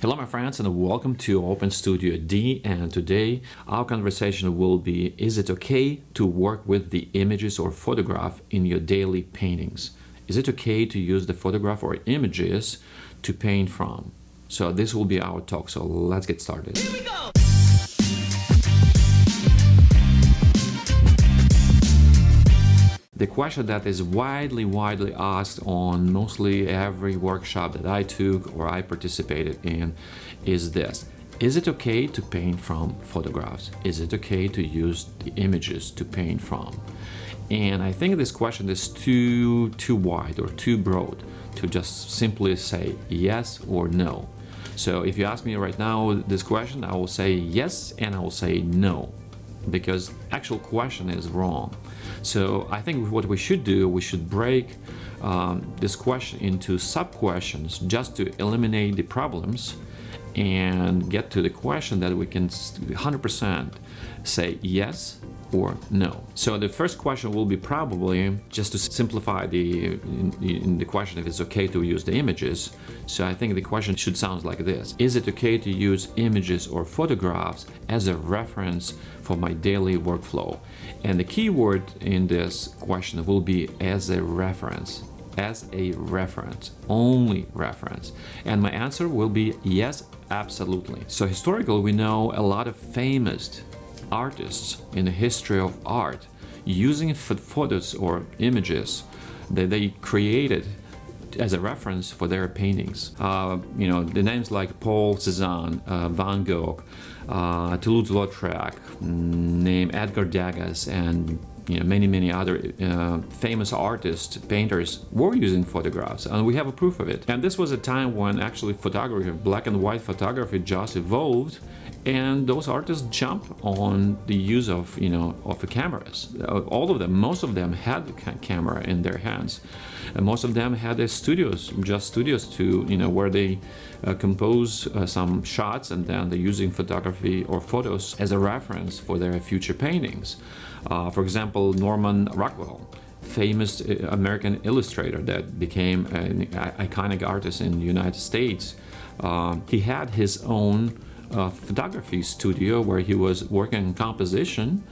Hello my friends and welcome to Open Studio D and today our conversation will be is it okay to work with the images or photograph in your daily paintings? Is it okay to use the photograph or images to paint from? So this will be our talk so let's get started. The question that is widely, widely asked on mostly every workshop that I took or I participated in is this. Is it okay to paint from photographs? Is it okay to use the images to paint from? And I think this question is too, too wide or too broad to just simply say yes or no. So if you ask me right now this question, I will say yes and I will say no because actual question is wrong. So I think what we should do, we should break um, this question into sub-questions just to eliminate the problems and get to the question that we can 100% say yes or no. So the first question will be probably just to simplify the in, in the question if it's okay to use the images. So I think the question should sound like this. Is it okay to use images or photographs as a reference for my daily workflow? And the keyword in this question will be as a reference as a reference, only reference. And my answer will be yes, absolutely. So historically, we know a lot of famous artists in the history of art using photos or images that they created as a reference for their paintings. Uh, you know, the names like Paul Cézanne, uh, Van Gogh, uh, Toulouse-Lautrec, mm, name Edgar Degas, and you know, many, many other uh, famous artists, painters were using photographs, and we have a proof of it. And this was a time when actually photography, black and white photography just evolved and those artists jump on the use of you know of the cameras. Uh, all of them most of them had the camera in their hands. And most of them had their studios just studios to you know where they uh, compose uh, some shots and then they're using photography or photos as a reference for their future paintings. Uh, for example Norman Rockwell famous uh, American illustrator that became an iconic artist in the United States. Uh, he had his own uh, photography studio where he was working in composition,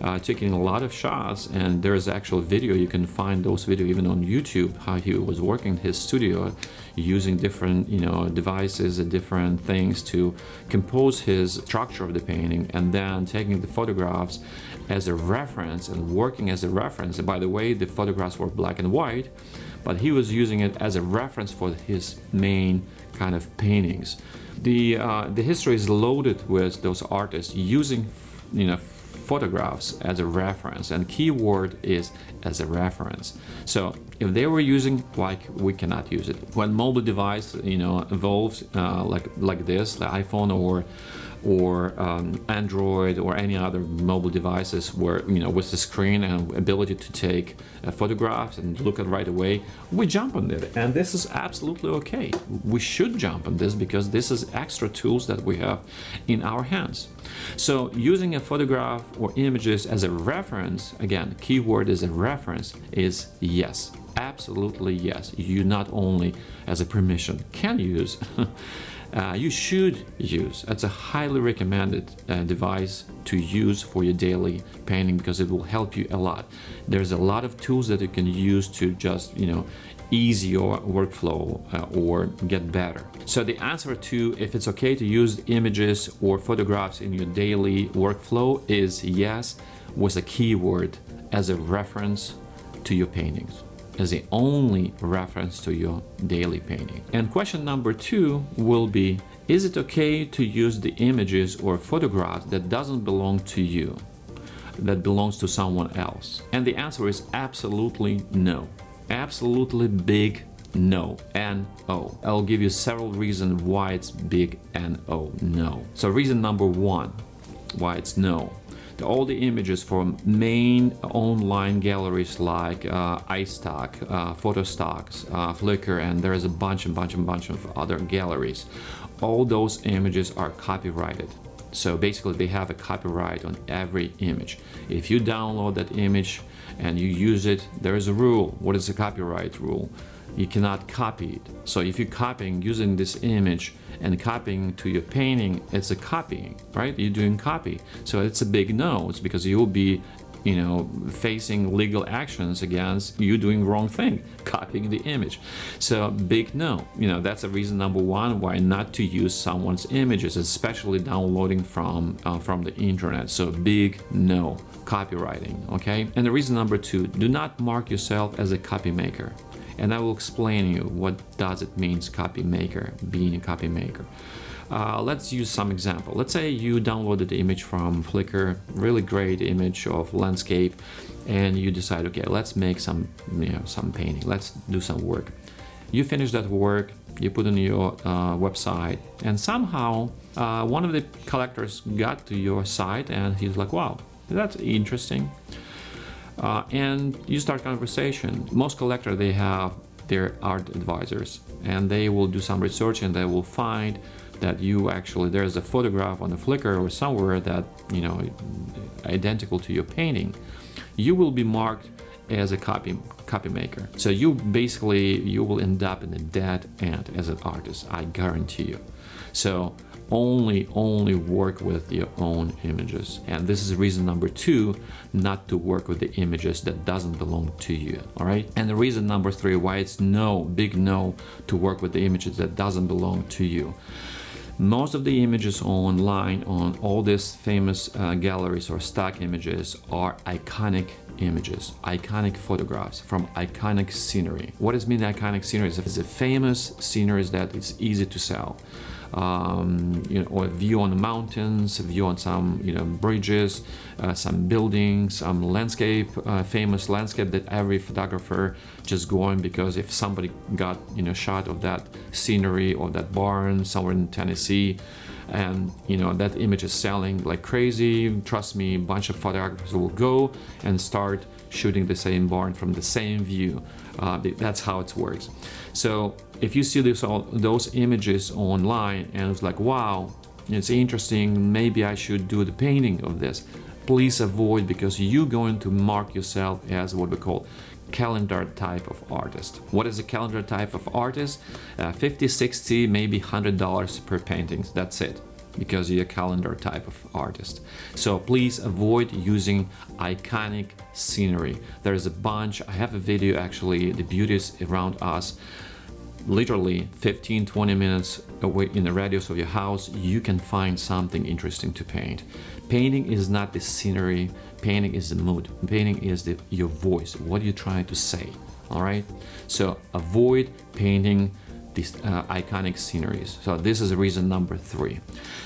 uh, taking a lot of shots and there's actual video, you can find those video even on YouTube, how he was working his studio using different you know devices and different things to compose his structure of the painting and then taking the photographs as a reference and working as a reference. And by the way, the photographs were black and white, but he was using it as a reference for his main kind of paintings. The, uh, the history is loaded with those artists using you know, photographs as a reference and keyword is as a reference. So if they were using like we cannot use it. When mobile device you know evolves uh, like like this, the iPhone or or um, Android or any other mobile devices where, you know, with the screen and ability to take uh, photographs and look at right away, we jump on it. And this is absolutely okay. We should jump on this because this is extra tools that we have in our hands. So using a photograph or images as a reference, again, keyword is a reference, is yes. Absolutely yes. You not only as a permission can use uh, you should use. It's a highly recommended uh, device to use for your daily painting because it will help you a lot. There's a lot of tools that you can use to just, you know, ease your workflow uh, or get better. So the answer to if it's okay to use images or photographs in your daily workflow is yes with a keyword as a reference to your paintings as the only reference to your daily painting. And question number two will be, is it okay to use the images or photographs that doesn't belong to you, that belongs to someone else? And the answer is absolutely no. Absolutely big no, N-O. I'll give you several reasons why it's big N-O, no. So reason number one, why it's no all the images from main online galleries like uh, iStock, uh, Photostocks, uh, Flickr, and there is a bunch and bunch and bunch of other galleries. All those images are copyrighted. So basically they have a copyright on every image. If you download that image and you use it, there is a rule. What is the copyright rule? You cannot copy it. So if you're copying using this image and copying to your painting, it's a copying, right? You're doing copy. So it's a big no. It's because you'll be you know, facing legal actions against you doing wrong thing, copying the image. So big no, you know, that's a reason number one why not to use someone's images, especially downloading from uh, from the internet. So big no, copyrighting, okay? And the reason number two, do not mark yourself as a copy maker. And I will explain you what does it means copy maker, being a copy maker. Uh, let's use some example. Let's say you downloaded the image from Flickr, really great image of landscape, and you decide, okay, let's make some, you know, some painting. Let's do some work. You finish that work, you put on your uh, website, and somehow uh, one of the collectors got to your site, and he's like, wow, that's interesting. Uh, and you start conversation. Most collectors, they have their art advisors, and they will do some research, and they will find that you actually there's a photograph on the Flickr or somewhere that you know identical to your painting you will be marked as a copy copy maker. So you basically you will end up in a dead end as an artist I guarantee you. So only only work with your own images. And this is reason number two not to work with the images that doesn't belong to you all right? And the reason number three why it's no big no to work with the images that doesn't belong to you. Most of the images online on all these famous uh, galleries or stock images are iconic images, iconic photographs from iconic scenery. What does mean iconic scenery? It's a famous scenery that is easy to sell um, you know, or a view on the mountains, a view on some you know bridges, uh, some buildings, some landscape, uh, famous landscape that every photographer just going because if somebody got you know shot of that scenery or that barn somewhere in Tennessee, and you know that image is selling like crazy. Trust me, a bunch of photographers will go and start shooting the same barn from the same view. Uh, that's how it works. So if you see this, all, those images online and it's like, wow, it's interesting, maybe I should do the painting of this, please avoid because you're going to mark yourself as what we call calendar type of artist. What is a calendar type of artist? Uh, 50, 60, maybe $100 per paintings, that's it because you're a calendar type of artist. So please avoid using iconic scenery. There's a bunch, I have a video actually, the beauties around us, literally 15 20 minutes away in the radius of your house you can find something interesting to paint. Painting is not the scenery painting is the mood painting is the your voice what are you trying to say all right? So avoid painting these uh, iconic sceneries. So this is reason number three.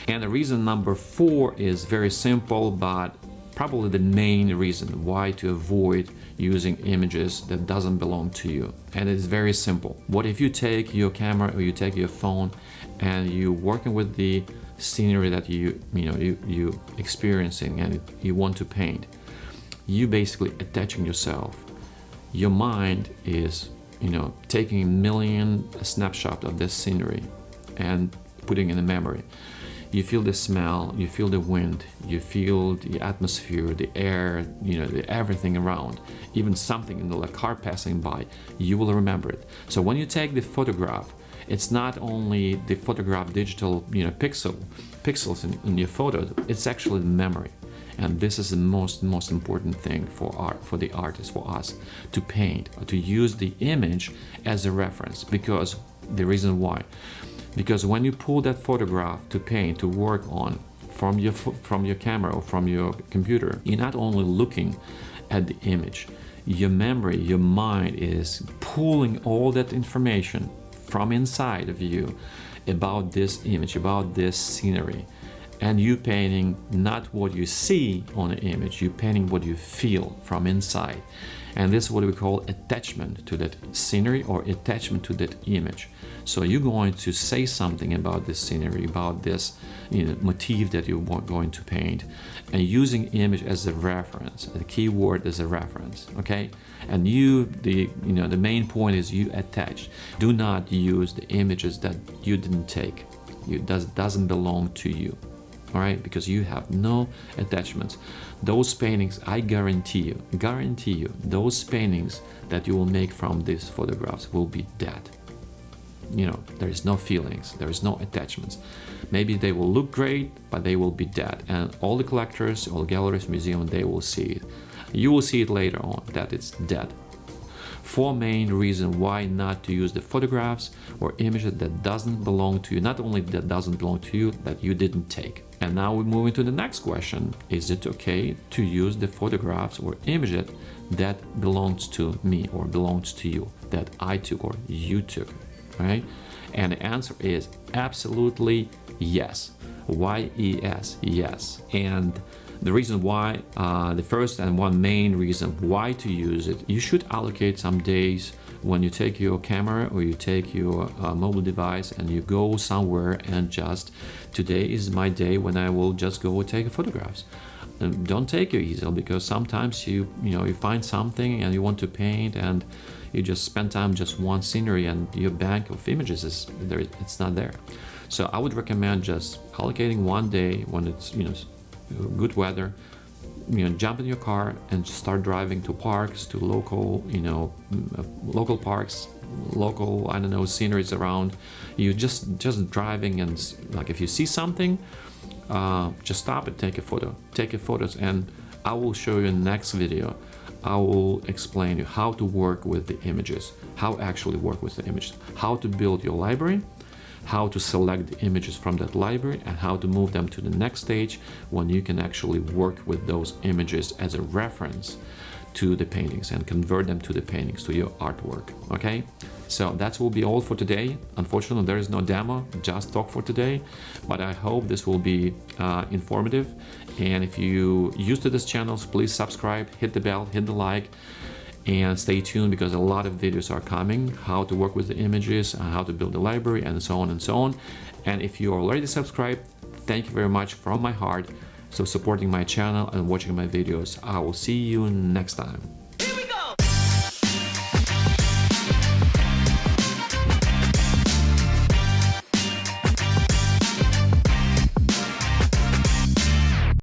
And the reason number four is very simple but probably the main reason why to avoid using images that doesn't belong to you. And it's very simple. What if you take your camera or you take your phone and you're working with the scenery that you you know you you experiencing and you want to paint you basically attaching yourself. Your mind is you know taking a million snapshot of this scenery and putting in the memory you feel the smell, you feel the wind, you feel the atmosphere, the air, you know, the, everything around, even something in the car passing by, you will remember it. So when you take the photograph, it's not only the photograph digital, you know, pixel, pixels in, in your photo, it's actually the memory. And this is the most most important thing for art, for the artist, for us to paint, to use the image as a reference. Because the reason why, because when you pull that photograph to paint, to work on from your, from your camera or from your computer, you're not only looking at the image, your memory, your mind is pulling all that information from inside of you about this image, about this scenery. And you painting not what you see on the image, you painting what you feel from inside. And this is what we call attachment to that scenery or attachment to that image. So you're going to say something about this scenery, about this you know, motif that you're going to paint, and using image as a reference, the key word as a reference, okay? And you, the you know, the main point is you attach. Do not use the images that you didn't take. You does doesn't belong to you. All right? Because you have no attachments. Those paintings i guarantee you guarantee you those paintings that you will make from these photographs will be dead. You know there is no feelings there is no attachments. Maybe they will look great but they will be dead. And all the collectors all galleries museum they will see it. You will see it later on that it's dead four main reasons why not to use the photographs or images that doesn't belong to you not only that doesn't belong to you that you didn't take. And now we move into the next question. Is it okay to use the photographs or images that belongs to me or belongs to you that i took or you took right? And the answer is absolutely yes. Y-e-s yes. And the reason why, uh, the first and one main reason why to use it, you should allocate some days when you take your camera or you take your uh, mobile device and you go somewhere and just today is my day when I will just go take photographs. And don't take your easel because sometimes you you know you find something and you want to paint and you just spend time just one scenery and your bank of images is there it's not there. So I would recommend just allocating one day when it's you know good weather, you know, jump in your car and start driving to parks, to local, you know, uh, local parks, local, I don't know, sceneries around. You just just driving and like if you see something, uh, just stop and take a photo. Take your photos and I will show you in the next video. I will explain you how to work with the images, how actually work with the images, how to build your library, how to select the images from that library and how to move them to the next stage when you can actually work with those images as a reference to the paintings and convert them to the paintings to your artwork okay? So that will be all for today. Unfortunately there is no demo just talk for today but i hope this will be uh, informative. And if you used to this channel please subscribe hit the bell hit the like and stay tuned because a lot of videos are coming how to work with the images how to build a library and so on and so on. And if you are already subscribed thank you very much from my heart so supporting my channel and watching my videos. I will see you next time